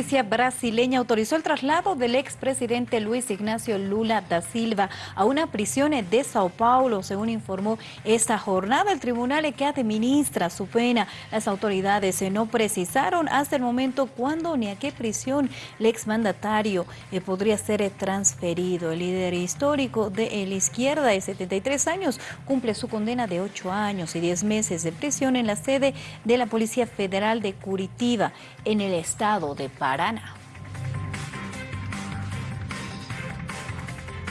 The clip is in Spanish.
justicia brasileña autorizó el traslado del expresidente Luis Ignacio Lula da Silva a una prisión de Sao Paulo, según informó esta jornada el tribunal que administra su pena. Las autoridades no precisaron hasta el momento cuándo ni a qué prisión el exmandatario eh, podría ser transferido. El líder histórico de la izquierda de 73 años cumple su condena de 8 años y 10 meses de prisión en la sede de la Policía Federal de Curitiba, en el estado de Paraná.